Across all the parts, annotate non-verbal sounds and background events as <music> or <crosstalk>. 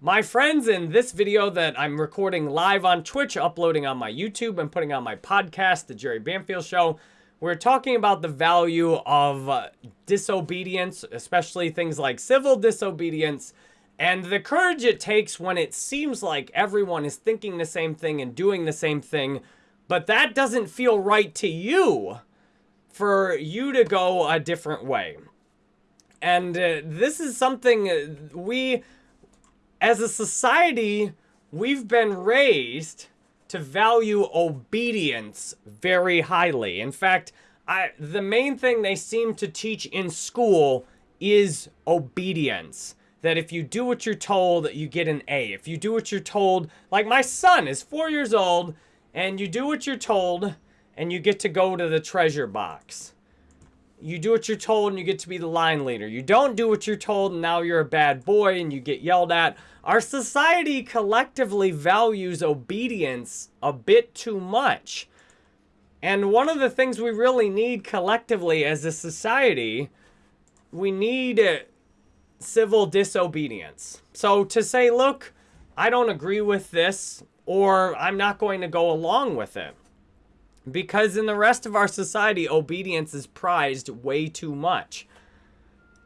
My friends, in this video that I'm recording live on Twitch, uploading on my YouTube, and putting on my podcast, The Jerry Banfield Show, we're talking about the value of uh, disobedience, especially things like civil disobedience, and the courage it takes when it seems like everyone is thinking the same thing and doing the same thing, but that doesn't feel right to you for you to go a different way. And uh, this is something we as a society, we've been raised to value obedience very highly. In fact, I, the main thing they seem to teach in school is obedience. That if you do what you're told, you get an A. If you do what you're told, like my son is four years old, and you do what you're told, and you get to go to the treasure box. You do what you're told and you get to be the line leader. You don't do what you're told and now you're a bad boy and you get yelled at. Our society collectively values obedience a bit too much. And one of the things we really need collectively as a society, we need civil disobedience. So to say, look, I don't agree with this, or I'm not going to go along with it. Because in the rest of our society, obedience is prized way too much.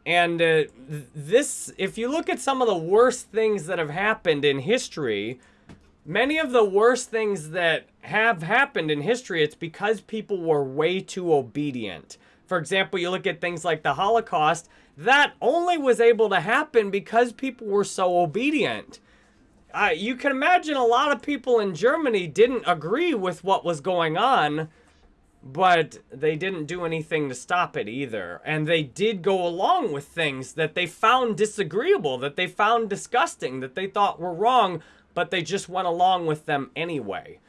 And uh, this, if you look at some of the worst things that have happened in history, many of the worst things that have happened in history, it's because people were way too obedient. For example, you look at things like the Holocaust, that only was able to happen because people were so obedient uh, you can imagine a lot of people in Germany didn't agree with what was going on, but they didn't do anything to stop it either. And they did go along with things that they found disagreeable, that they found disgusting, that they thought were wrong, but they just went along with them anyway.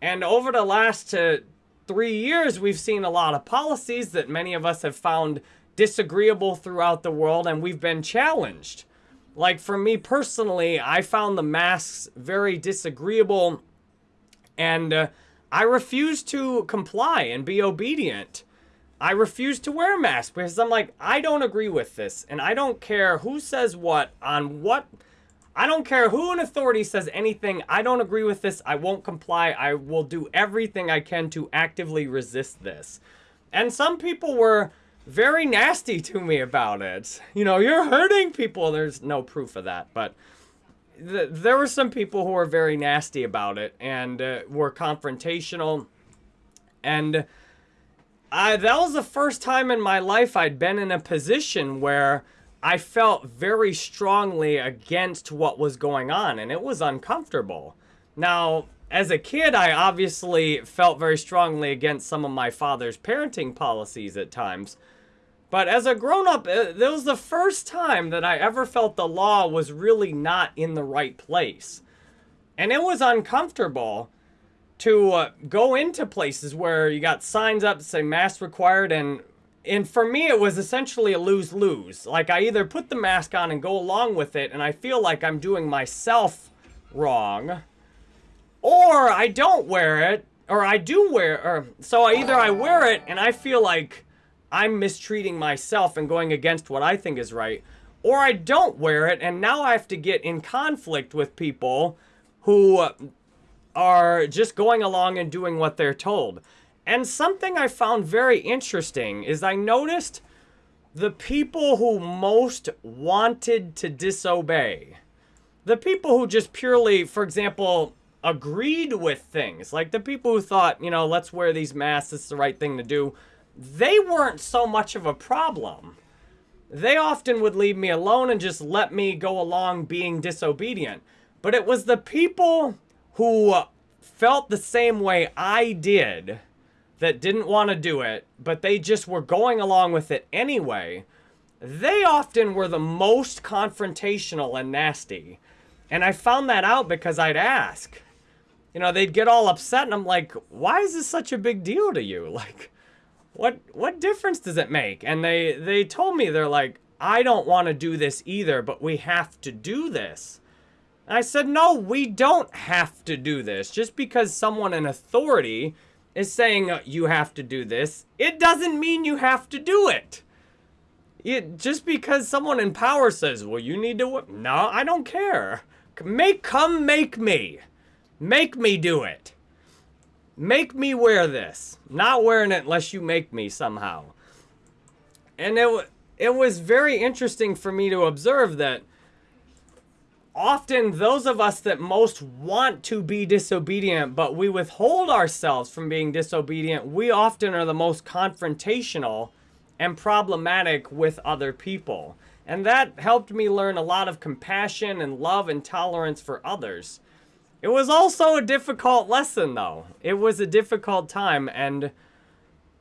And over the last uh, three years, we've seen a lot of policies that many of us have found disagreeable throughout the world, and we've been challenged. Like for me personally, I found the masks very disagreeable and uh, I refuse to comply and be obedient. I refuse to wear a mask because I'm like, I don't agree with this. And I don't care who says what on what. I don't care who in authority says anything. I don't agree with this. I won't comply. I will do everything I can to actively resist this. And some people were very nasty to me about it. You know, you're hurting people. There's no proof of that, but th there were some people who were very nasty about it and uh, were confrontational. And I, that was the first time in my life I'd been in a position where I felt very strongly against what was going on, and it was uncomfortable. Now, as a kid, I obviously felt very strongly against some of my father's parenting policies at times. But as a grown-up, uh, it was the first time that I ever felt the law was really not in the right place. And it was uncomfortable to uh, go into places where you got signs up that say mask required and and for me it was essentially a lose-lose. Like I either put the mask on and go along with it and I feel like I'm doing myself wrong or I don't wear it or I do wear or so either I wear it and I feel like I'm mistreating myself and going against what I think is right. Or I don't wear it and now I have to get in conflict with people who are just going along and doing what they're told. And something I found very interesting is I noticed the people who most wanted to disobey, the people who just purely, for example, agreed with things, like the people who thought, you know, let's wear these masks, it's the right thing to do, they weren't so much of a problem. They often would leave me alone and just let me go along being disobedient. But it was the people who felt the same way I did that didn't want to do it, but they just were going along with it anyway. They often were the most confrontational and nasty. And I found that out because I'd ask. You know, they'd get all upset and I'm like, why is this such a big deal to you? <laughs> Like, what what difference does it make? And they they told me they're like, I don't want to do this either, but we have to do this. And I said, no, we don't have to do this. Just because someone in authority is saying uh, you have to do this, it doesn't mean you have to do it. it, just because someone in power says, well, you need to, no, I don't care. Make, come make me. Make me do it. Make me wear this. Not wearing it unless you make me somehow. And it, it was very interesting for me to observe that often those of us that most want to be disobedient, but we withhold ourselves from being disobedient, we often are the most confrontational and problematic with other people. And that helped me learn a lot of compassion and love and tolerance for others. It was also a difficult lesson, though. It was a difficult time, and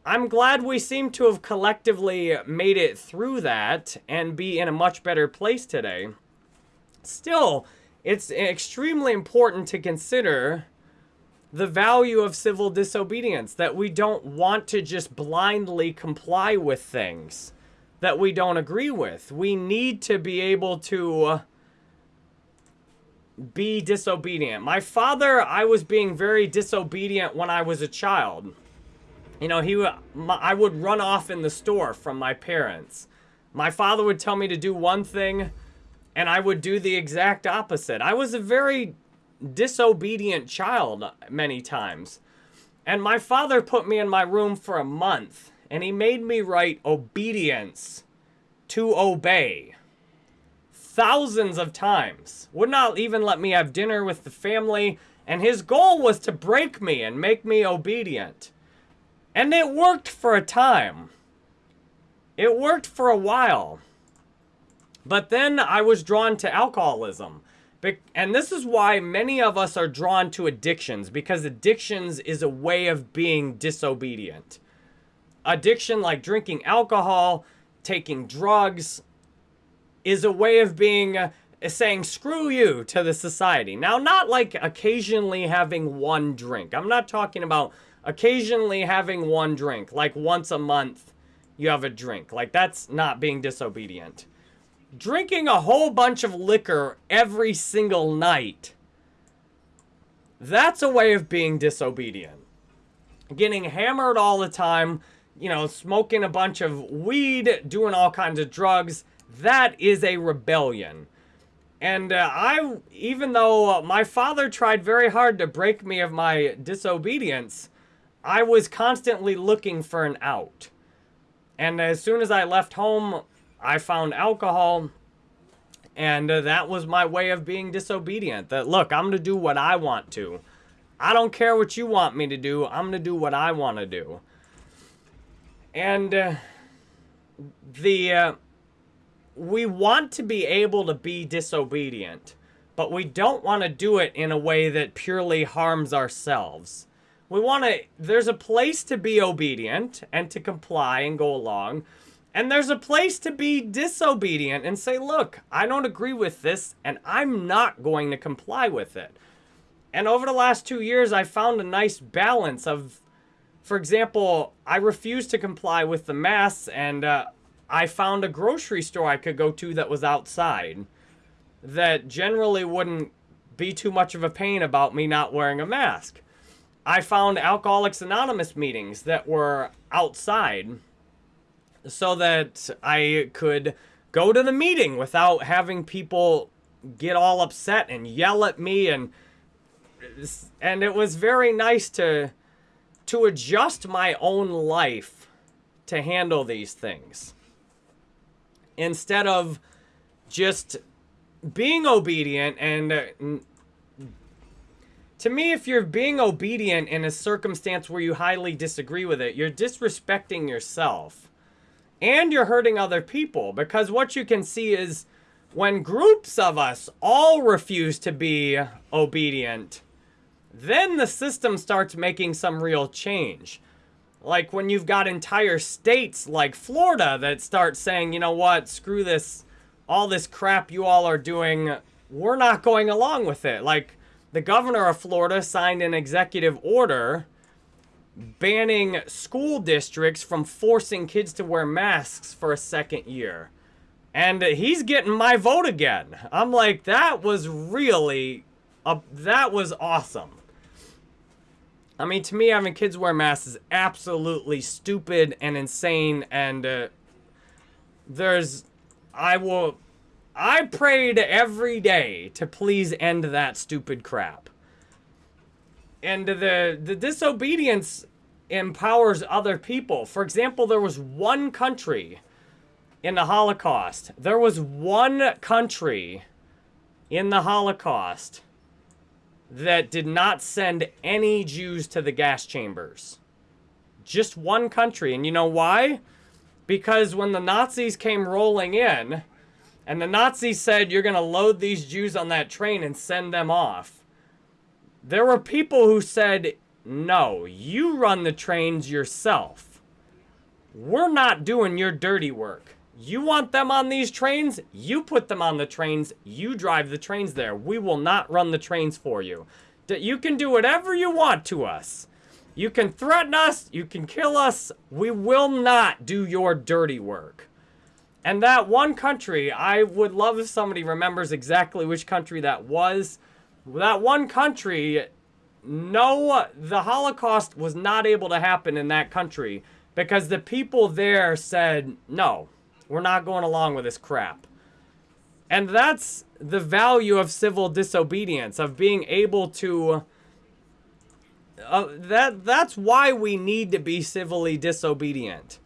I'm glad we seem to have collectively made it through that and be in a much better place today. Still, it's extremely important to consider the value of civil disobedience, that we don't want to just blindly comply with things that we don't agree with. We need to be able to be disobedient. My father, I was being very disobedient when I was a child. You know, he I would run off in the store from my parents. My father would tell me to do one thing, and I would do the exact opposite. I was a very disobedient child many times. And my father put me in my room for a month, and he made me write obedience to obey thousands of times. Would not even let me have dinner with the family, and his goal was to break me and make me obedient. And it worked for a time. It worked for a while. But then I was drawn to alcoholism. And this is why many of us are drawn to addictions, because addictions is a way of being disobedient. Addiction like drinking alcohol, taking drugs, is a way of being uh, saying screw you to the society. Now, not like occasionally having one drink. I'm not talking about occasionally having one drink, like once a month you have a drink. Like that's not being disobedient. Drinking a whole bunch of liquor every single night. That's a way of being disobedient. Getting hammered all the time, you know, smoking a bunch of weed, doing all kinds of drugs that is a rebellion. And uh, I, even though my father tried very hard to break me of my disobedience, I was constantly looking for an out. And as soon as I left home, I found alcohol. And uh, that was my way of being disobedient. That, look, I'm going to do what I want to. I don't care what you want me to do. I'm going to do what I want to do. And uh, the uh, we want to be able to be disobedient, but we don't want to do it in a way that purely harms ourselves. We want to, there's a place to be obedient and to comply and go along. And there's a place to be disobedient and say, look, I don't agree with this and I'm not going to comply with it. And over the last two years, I found a nice balance of, for example, I refuse to comply with the masks and uh, I found a grocery store I could go to that was outside that generally wouldn't be too much of a pain about me not wearing a mask. I found Alcoholics Anonymous meetings that were outside so that I could go to the meeting without having people get all upset and yell at me and and it was very nice to to adjust my own life to handle these things instead of just being obedient and uh, to me if you're being obedient in a circumstance where you highly disagree with it you're disrespecting yourself and you're hurting other people because what you can see is when groups of us all refuse to be obedient then the system starts making some real change like when you've got entire states like Florida that start saying, you know what, screw this, all this crap you all are doing, we're not going along with it. Like the governor of Florida signed an executive order banning school districts from forcing kids to wear masks for a second year. And he's getting my vote again. I'm like, that was really, a, that was awesome. I mean, to me, having kids wear masks is absolutely stupid and insane and uh, there's, I will, I prayed every day to please end that stupid crap. And the, the disobedience empowers other people. For example, there was one country in the Holocaust. There was one country in the Holocaust that did not send any Jews to the gas chambers. Just one country. And you know why? Because when the Nazis came rolling in, and the Nazis said, you're going to load these Jews on that train and send them off, there were people who said, no, you run the trains yourself. We're not doing your dirty work. You want them on these trains? You put them on the trains. You drive the trains there. We will not run the trains for you. You can do whatever you want to us. You can threaten us. You can kill us. We will not do your dirty work. And that one country, I would love if somebody remembers exactly which country that was. That one country, no, the Holocaust was not able to happen in that country because the people there said, no, we're not going along with this crap. And that's the value of civil disobedience, of being able to... Uh, that That's why we need to be civilly disobedient.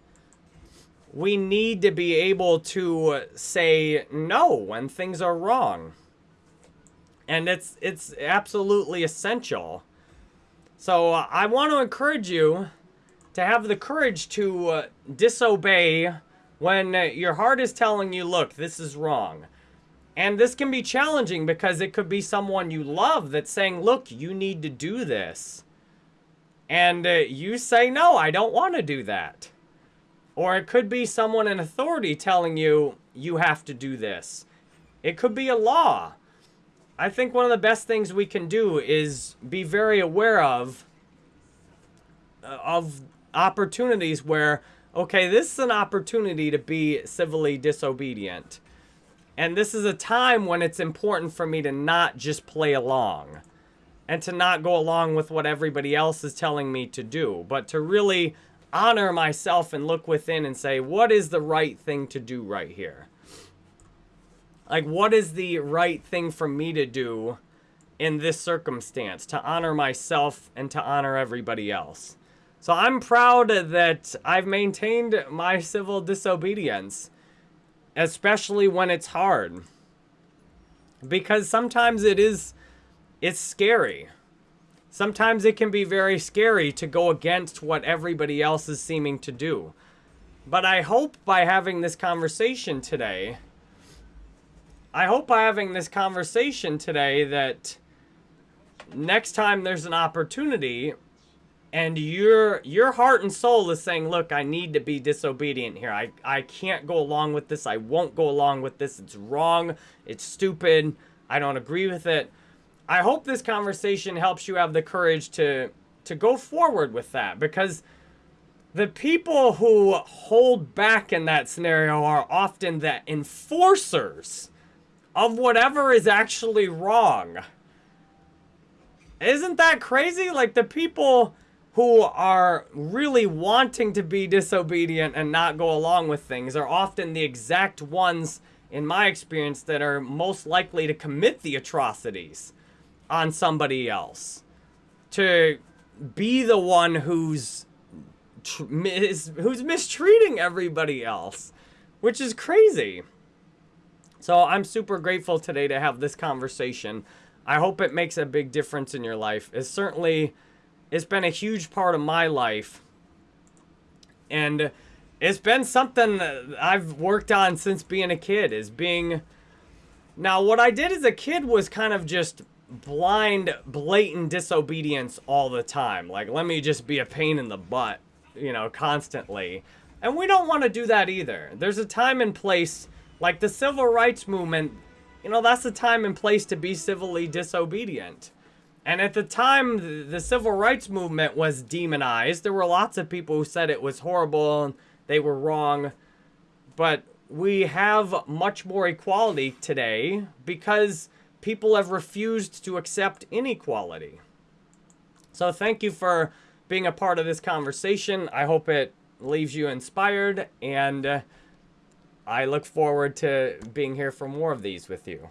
We need to be able to say no when things are wrong. And it's, it's absolutely essential. So uh, I want to encourage you to have the courage to uh, disobey when your heart is telling you, look, this is wrong. And this can be challenging because it could be someone you love that's saying, look, you need to do this. And uh, you say, no, I don't want to do that. Or it could be someone in authority telling you, you have to do this. It could be a law. I think one of the best things we can do is be very aware of, uh, of opportunities where okay, this is an opportunity to be civilly disobedient. And this is a time when it's important for me to not just play along and to not go along with what everybody else is telling me to do, but to really honor myself and look within and say, what is the right thing to do right here? Like, what is the right thing for me to do in this circumstance to honor myself and to honor everybody else? So I'm proud that I've maintained my civil disobedience, especially when it's hard. Because sometimes it is, it's scary. Sometimes it can be very scary to go against what everybody else is seeming to do. But I hope by having this conversation today, I hope by having this conversation today that next time there's an opportunity, and your your heart and soul is saying, look, I need to be disobedient here. I, I can't go along with this. I won't go along with this. It's wrong. It's stupid. I don't agree with it. I hope this conversation helps you have the courage to to go forward with that because the people who hold back in that scenario are often the enforcers of whatever is actually wrong. Isn't that crazy? Like the people who are really wanting to be disobedient and not go along with things are often the exact ones, in my experience, that are most likely to commit the atrocities on somebody else. To be the one who's who's mistreating everybody else, which is crazy. So I'm super grateful today to have this conversation. I hope it makes a big difference in your life. It's certainly it's been a huge part of my life. And it's been something I've worked on since being a kid, is being... Now, what I did as a kid was kind of just blind, blatant disobedience all the time. Like, let me just be a pain in the butt, you know, constantly. And we don't want to do that either. There's a time and place, like the civil rights movement, you know, that's the time and place to be civilly disobedient. And at the time the civil rights movement was demonized, there were lots of people who said it was horrible and they were wrong. But we have much more equality today because people have refused to accept inequality. So thank you for being a part of this conversation. I hope it leaves you inspired and uh, I look forward to being here for more of these with you.